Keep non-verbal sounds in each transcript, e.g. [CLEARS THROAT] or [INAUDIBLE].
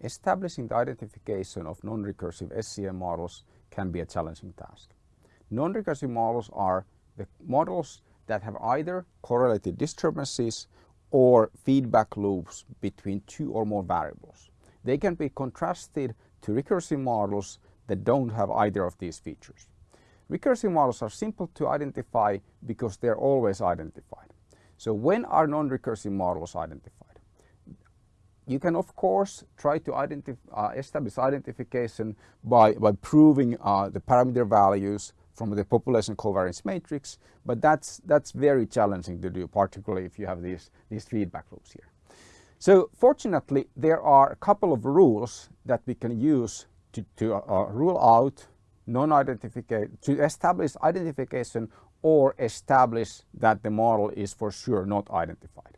establishing the identification of non-recursive SEM models can be a challenging task. Non-recursive models are the models that have either correlated disturbances or feedback loops between two or more variables. They can be contrasted to recursive models that don't have either of these features. Recursive models are simple to identify because they're always identified. So when are non-recursive models identified? You can of course try to uh, establish identification by, by proving uh, the parameter values from the population covariance matrix, but that's, that's very challenging to do, particularly if you have these, these feedback loops here. So fortunately, there are a couple of rules that we can use to, to uh, rule out non-identification, to establish identification or establish that the model is for sure not identified.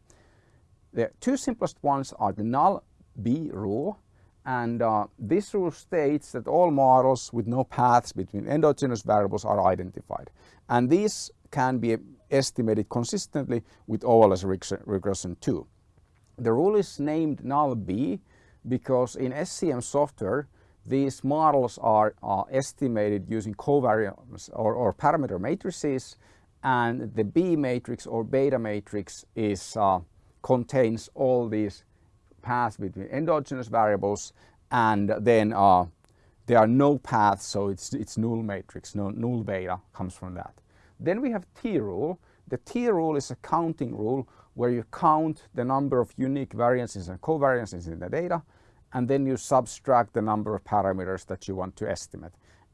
The two simplest ones are the null B rule and uh, this rule states that all models with no paths between endogenous variables are identified and these can be estimated consistently with OLS regression too. The rule is named null B because in SEM software these models are uh, estimated using covariance or, or, parameter matrices and the B matrix or beta matrix is uh, contains all these paths between endogenous variables and then uh, there are no paths so it's, it's null matrix, no, null beta comes from that. Then we have T rule. The T rule is a counting rule where you count the number of unique variances and covariances in the data and then you subtract the number of parameters that you want to estimate.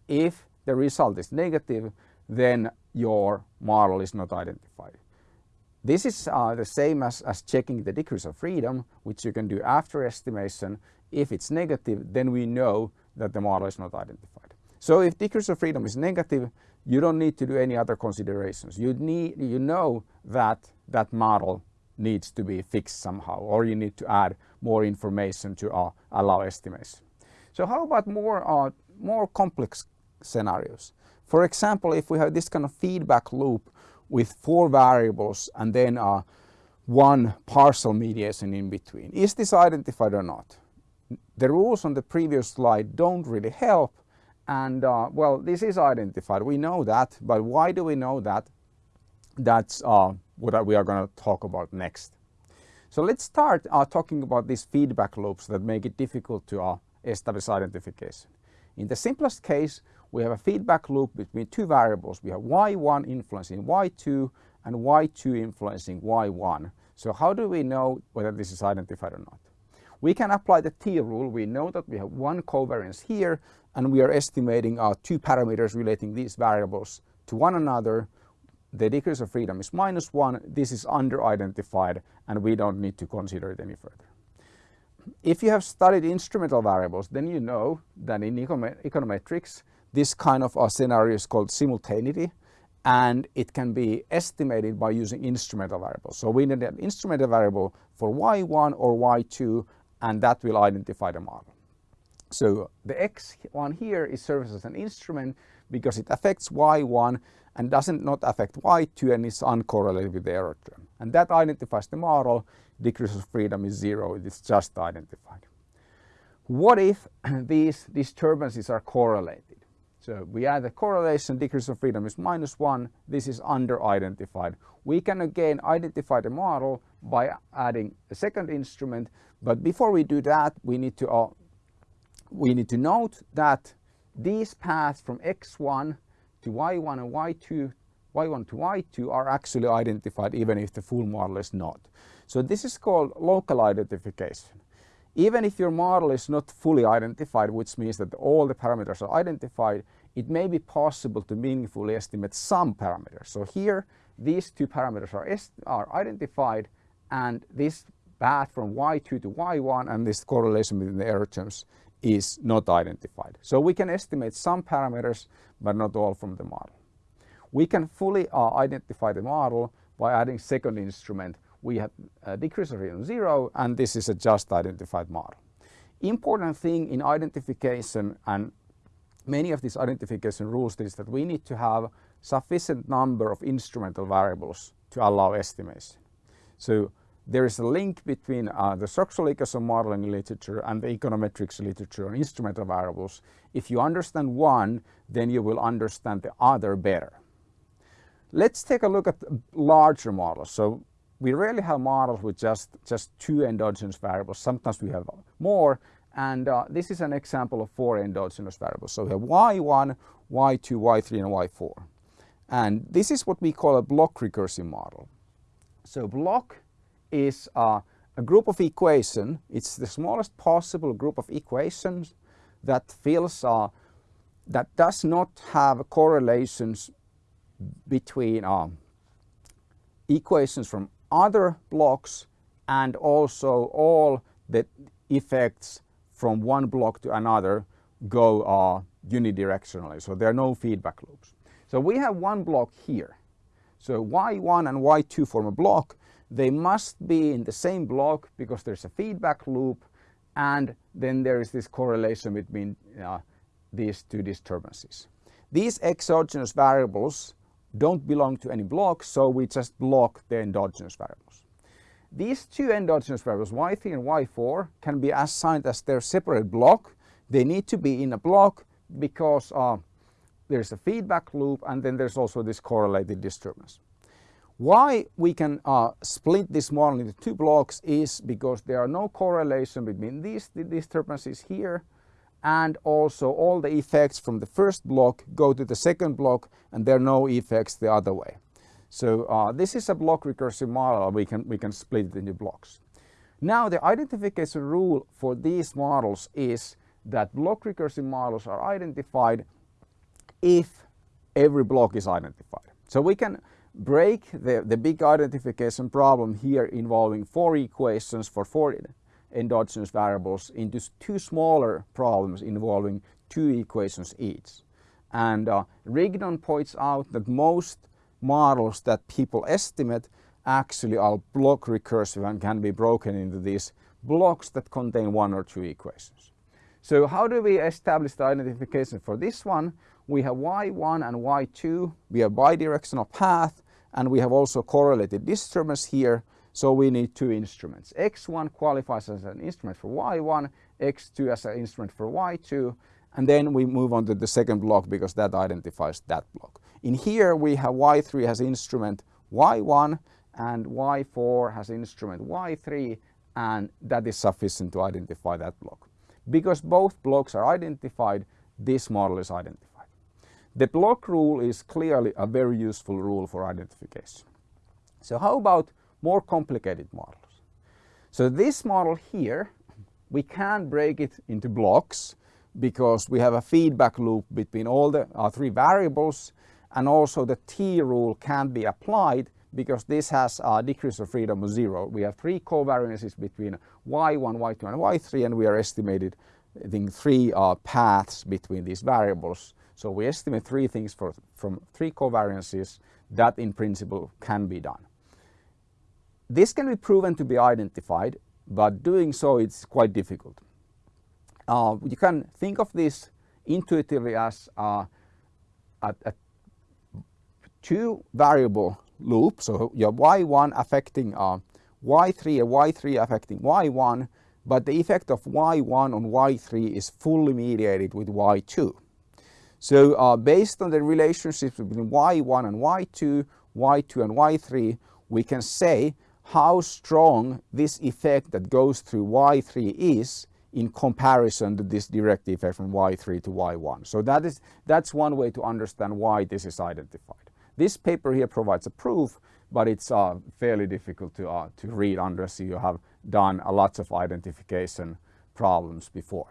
If the result is negative then your model is not identified. This is uh, the same as, as checking the degrees of freedom, which you can do after estimation. If it's negative, then we know that the model is not identified. So if degrees of freedom is negative, you don't need to do any other considerations. You, need, you know that that model needs to be fixed somehow, or you need to add more information to uh, allow estimation. So how about more, uh, more complex scenarios? For example, if we have this kind of feedback loop with four variables and then uh, one partial mediation in between. Is this identified or not? The rules on the previous slide don't really help and uh, well this is identified we know that but why do we know that that's uh, what we are going to talk about next so let's start uh, talking about these feedback loops that make it difficult to uh, establish identification in the simplest case we have a feedback loop between two variables. We have y1 influencing y2 and y2 influencing y1. So how do we know whether this is identified or not? We can apply the T rule. We know that we have one covariance here and we are estimating our two parameters relating these variables to one another. The degrees of freedom is minus one. This is under-identified and we don't need to consider it any further. If you have studied instrumental variables, then you know that in econometrics, this kind of a scenario is called simultaneity and it can be estimated by using instrumental variables. So we need an instrumental variable for y1 or y2 and that will identify the model. So the x1 here is serves as an instrument because it affects y1 and doesn't not affect y2 and is uncorrelated with the error term. And that identifies the model, degrees of freedom is zero, it is just identified. What if [CLEARS THROAT] these disturbances are correlated? So we add the correlation, degrees of freedom is minus one, this is under-identified. We can again identify the model by adding a second instrument, but before we do that, we need to, uh, we need to note that these paths from x1 to y1 and y2 y1 to y2 are actually identified even if the full model is not. So this is called local identification. Even if your model is not fully identified, which means that all the parameters are identified, it may be possible to meaningfully estimate some parameters. So here, these two parameters are, are identified and this path from y2 to y1 and this correlation between the error terms is not identified. So we can estimate some parameters, but not all from the model. We can fully uh, identify the model by adding second instrument we have a degrees of freedom zero and this is a just identified model. Important thing in identification and many of these identification rules is that we need to have sufficient number of instrumental variables to allow estimation. So there is a link between uh, the structural equation modeling literature and the econometrics literature on instrumental variables. If you understand one, then you will understand the other better. Let's take a look at larger models. So we rarely have models with just, just two endogenous variables. Sometimes we have more. And uh, this is an example of four endogenous variables. So we have y1, y2, y3, and y4. And this is what we call a block recursive model. So block is uh, a group of equations. It's the smallest possible group of equations that fills uh, that does not have correlations between uh, equations from other blocks and also all the effects from one block to another go uh, unidirectionally. So there are no feedback loops. So we have one block here. So y1 and y2 form a block. They must be in the same block because there's a feedback loop and then there is this correlation between uh, these two disturbances. These exogenous variables don't belong to any block, so we just block the endogenous variables. These two endogenous variables, y3 and y4, can be assigned as their separate block. They need to be in a block because uh, there's a feedback loop and then there's also this correlated disturbance. Why we can uh, split this model into two blocks is because there are no correlation between these the disturbances here and also all the effects from the first block go to the second block and there are no effects the other way. So uh, this is a block recursive model we can we can split it into blocks. Now the identification rule for these models is that block recursive models are identified if every block is identified. So we can break the, the big identification problem here involving four equations for four endogenous variables into two smaller problems involving two equations each. And uh, Rigdon points out that most models that people estimate actually are block recursive and can be broken into these blocks that contain one or two equations. So how do we establish the identification for this one? We have y1 and y2, we have bidirectional path and we have also correlated disturbance here. So we need two instruments. X1 qualifies as an instrument for Y1, X2 as an instrument for Y2, and then we move on to the second block because that identifies that block. In here we have Y3 has instrument Y1 and Y4 has instrument Y3 and that is sufficient to identify that block. Because both blocks are identified, this model is identified. The block rule is clearly a very useful rule for identification. So how about more complicated models? So this model here, we can break it into blocks because we have a feedback loop between all the uh, three variables and also the T rule can be applied because this has a degrees of freedom of zero. We have three covariances between y1, y2 and y3 and we are estimated I think three uh, paths between these variables so we estimate three things for, from three covariances that in principle can be done. This can be proven to be identified, but doing so it's quite difficult. Uh, you can think of this intuitively as uh, a, a two variable loop. So you have y1 affecting uh, y3 and y3 affecting y1, but the effect of y1 on y3 is fully mediated with y2. So uh, based on the relationships between y1 and y2, y2 and y3, we can say how strong this effect that goes through y3 is in comparison to this direct effect from y3 to y1. So that is, that's one way to understand why this is identified. This paper here provides a proof, but it's uh, fairly difficult to, uh, to read unless you have done a lot of identification problems before.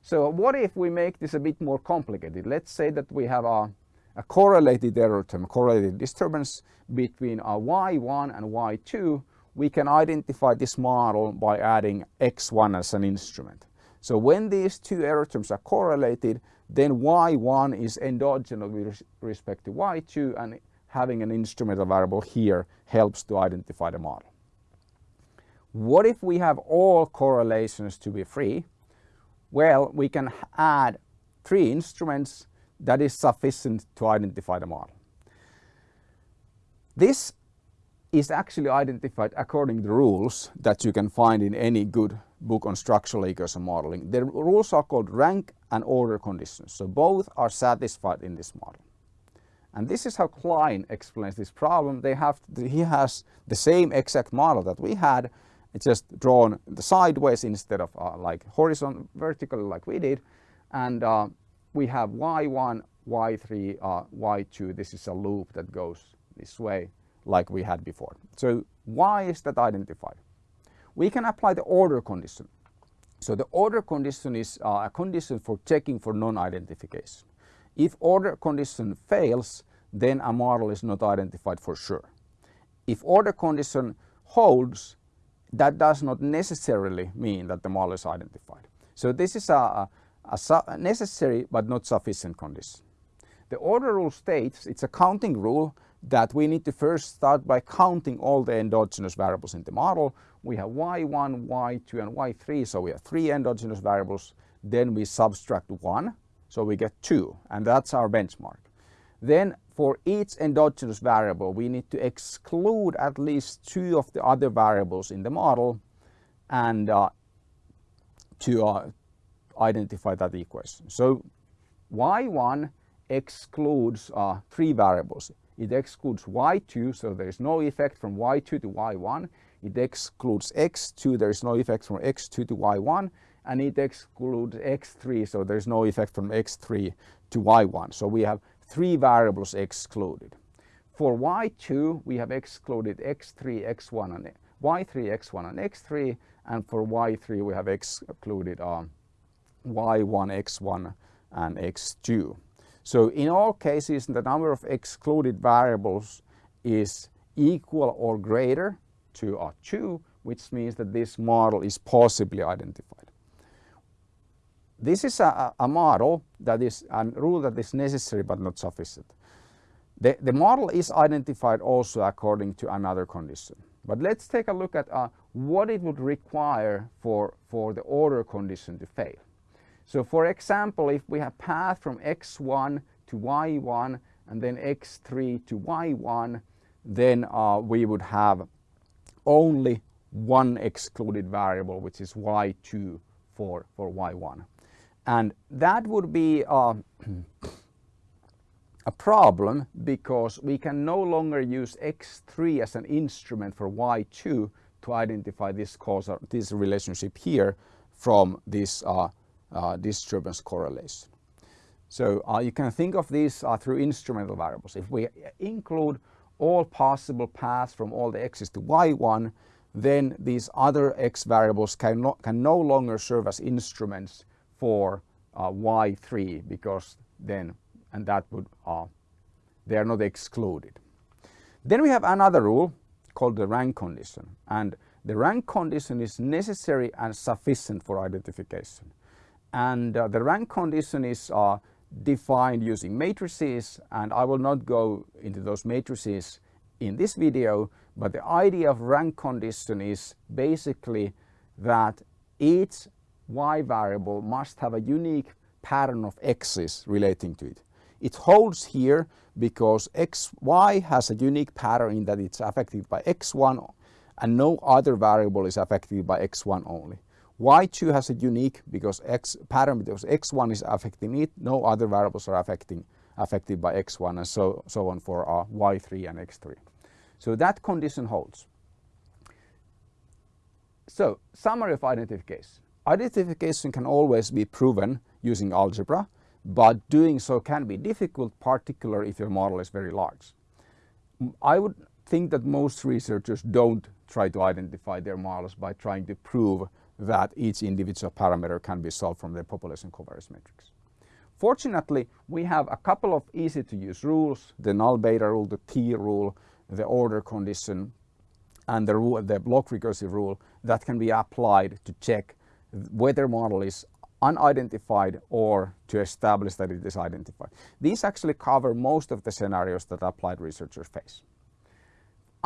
So what if we make this a bit more complicated? Let's say that we have a, a correlated error term, a correlated disturbance between a y1 and y2. We can identify this model by adding x1 as an instrument. So when these two error terms are correlated, then y1 is endogenous with respect to y2 and having an instrumental variable here helps to identify the model. What if we have all correlations to be free? Well, we can add three instruments that is sufficient to identify the model. This is actually identified according to the rules that you can find in any good book on structural equation modeling. The rules are called rank and order conditions. So both are satisfied in this model. And this is how Kline explains this problem. They have, he has the same exact model that we had, it's just drawn the sideways instead of uh, like horizontal, vertically like we did. And uh, we have y1, y3, uh, y2. This is a loop that goes this way like we had before. So why is that identified? We can apply the order condition. So the order condition is uh, a condition for checking for non-identification. If order condition fails, then a model is not identified for sure. If order condition holds, that does not necessarily mean that the model is identified. So this is a, a, a necessary but not sufficient condition. The order rule states, it's a counting rule, that we need to first start by counting all the endogenous variables in the model. We have y1, y2 and y3, so we have three endogenous variables. Then we subtract one, so we get two, and that's our benchmark. Then for each endogenous variable, we need to exclude at least two of the other variables in the model and uh, to uh, identify that equation. So y1 excludes uh, three variables. It excludes y2, so there is no effect from y2 to y1. It excludes x2, there is no effect from x2 to y1. And it excludes x3, so there is no effect from x3 to y1. So we have three variables excluded. For y2 we have excluded x3, x1 and y3, x1 and x3 and for y3 we have excluded uh, y1, x1 and x2. So in all cases the number of excluded variables is equal or greater to uh, 2 which means that this model is possibly identified. This is a, a model that is a rule that is necessary but not sufficient. The, the model is identified also according to another condition. But let's take a look at uh, what it would require for, for the order condition to fail. So for example, if we have path from x1 to y1 and then x3 to y1, then uh, we would have only one excluded variable, which is y2 for, for y1. And that would be uh, [CLEARS THROAT] a problem because we can no longer use X3 as an instrument for Y2 to identify this causal, this relationship here from this uh, uh, disturbance correlation. So uh, you can think of these uh, through instrumental variables. If we include all possible paths from all the x's to y1, then these other x variables can, no, can no longer serve as instruments for uh, y3 because then and that would uh, they are not excluded. Then we have another rule called the rank condition and the rank condition is necessary and sufficient for identification. And uh, the rank condition is defined using matrices and I will not go into those matrices in this video but the idea of rank condition is basically that each y variable must have a unique pattern of x's relating to it. It holds here because x, y has a unique pattern in that it's affected by x1 and no other variable is affected by x1 only. Y2 has a unique because x pattern because x1 is affecting it, no other variables are affecting affected by x1 and so, so on for uh, y3 and x3. So that condition holds. So summary of identification. Identification can always be proven using algebra, but doing so can be difficult, particularly if your model is very large. I would think that most researchers don't try to identify their models by trying to prove that each individual parameter can be solved from the population covariance matrix. Fortunately, we have a couple of easy to use rules, the null beta rule, the T rule, the order condition, and the, rule, the block recursive rule that can be applied to check whether model is unidentified or to establish that it is identified. These actually cover most of the scenarios that applied researchers face.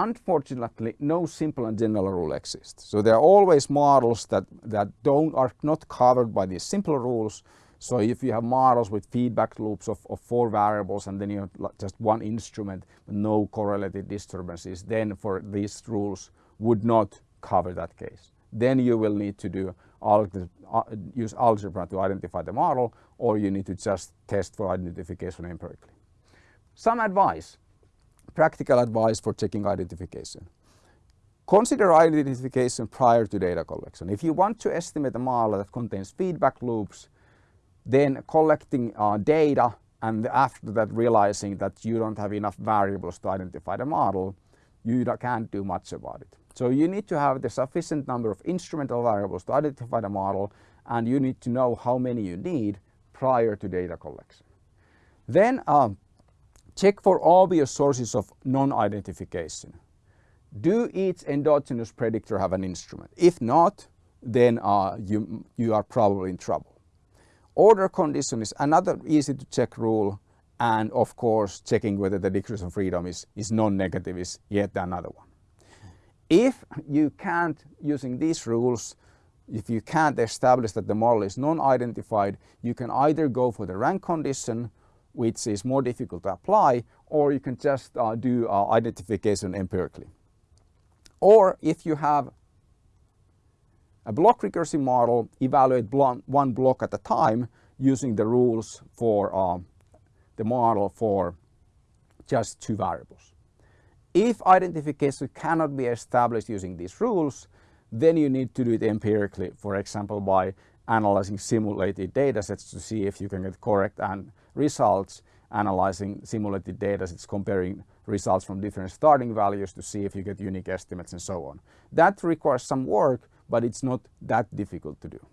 Unfortunately, no simple and general rule exists. So there are always models that, that don't, are not covered by these simple rules, So if you have models with feedback loops of, of four variables and then you have just one instrument, no correlated disturbances, then for these rules would not cover that case. Then you will need to do uh, use algebra to identify the model or you need to just test for identification empirically. Some advice, practical advice for checking identification. Consider identification prior to data collection. If you want to estimate a model that contains feedback loops, then collecting uh, data and after that realizing that you don't have enough variables to identify the model, you can't do much about it. So you need to have the sufficient number of instrumental variables to identify the model and you need to know how many you need prior to data collection. Then um, check for obvious sources of non-identification. Do each endogenous predictor have an instrument? If not, then uh, you, you are probably in trouble. Order condition is another easy to check rule and of course checking whether the degrees of freedom is, is non-negative is yet another one. If you can't, using these rules, if you can't establish that the model is non-identified, you can either go for the rank condition, which is more difficult to apply, or you can just uh, do uh, identification empirically. Or if you have a block recursive model, evaluate one block at a time using the rules for uh, the model for just two variables. If identification cannot be established using these rules, then you need to do it empirically, for example, by analyzing simulated data sets to see if you can get correct and results, analyzing simulated data sets, comparing results from different starting values to see if you get unique estimates and so on. That requires some work, but it's not that difficult to do.